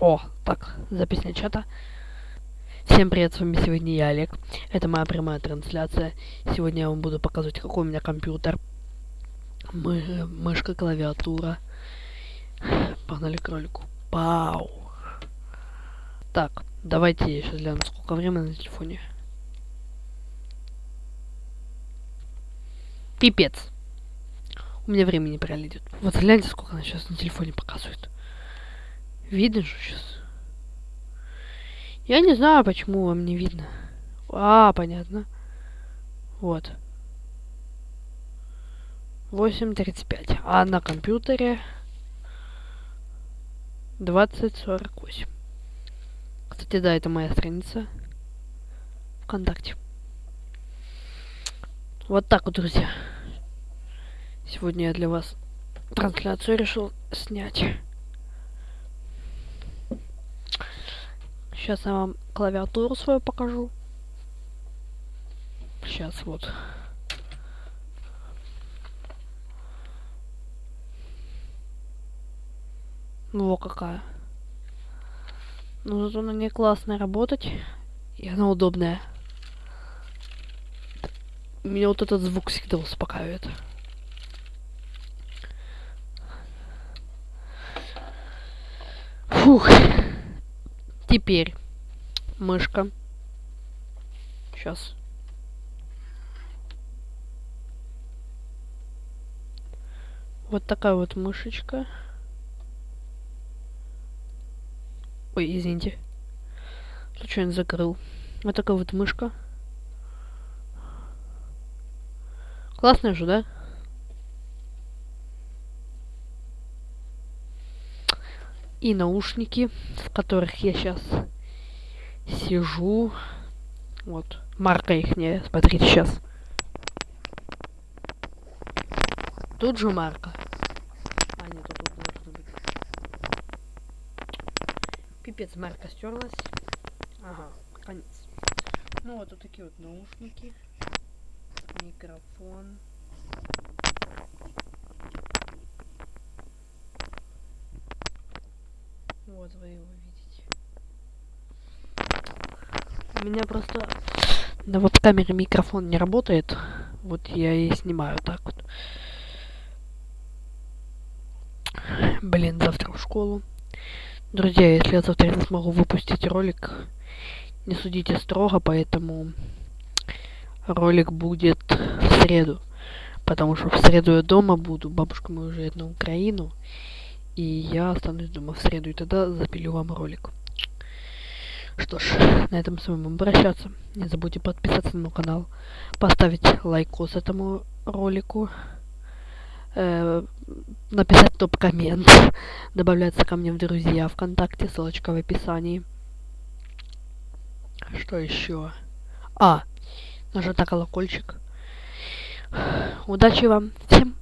О, так, запись начата. Всем привет, с вами сегодня я, Олег. Это моя прямая трансляция. Сегодня я вам буду показывать, какой у меня компьютер. Мы, мышка, клавиатура. Погнали к ролику. Пау. Так, давайте я сейчас гляну, сколько времени на телефоне. Пипец. У меня времени пролетит. Вот гляньте, сколько она сейчас на телефоне показывает. Видно же сейчас. Я не знаю, почему вам не видно. А, понятно. Вот. 8.35. А на компьютере 20.48. Кстати, да, это моя страница ВКонтакте. Вот так вот, друзья. Сегодня я для вас трансляцию решил снять. Сейчас я вам клавиатуру свою покажу. Сейчас вот. Вот какая. Ну, зато на ней классно работать. И она удобная. Меня вот этот звук всегда успокаивает. Фух. Теперь мышка. Сейчас. Вот такая вот мышечка. Ой, извините. Случайно закрыл. Вот такая вот мышка. Классная же, да? И наушники, в которых я сейчас сижу. Вот, марка их не, смотрите сейчас. Тут же марка. А, нет, тут должно быть. Пипец, марка стерлась. Ага, конец. Ну вот, вот такие вот наушники. Микрофон. Вот вы его видите. У меня просто на веб-камере микрофон не работает. Вот я и снимаю так вот. Блин, завтра в школу. Друзья, если я завтра не смогу выпустить ролик, не судите строго, поэтому ролик будет в среду. Потому что в среду я дома буду, бабушка моя уезжает на Украину. И я останусь дома в среду, и тогда запилю вам ролик. Что ж, на этом с вами обращаться. Не забудьте подписаться на мой канал, поставить лайкос этому ролику, э, написать топ-коммент, добавляться ко мне в друзья ВКонтакте, ссылочка в описании. Что еще? А, нажать на колокольчик. Удачи вам всем!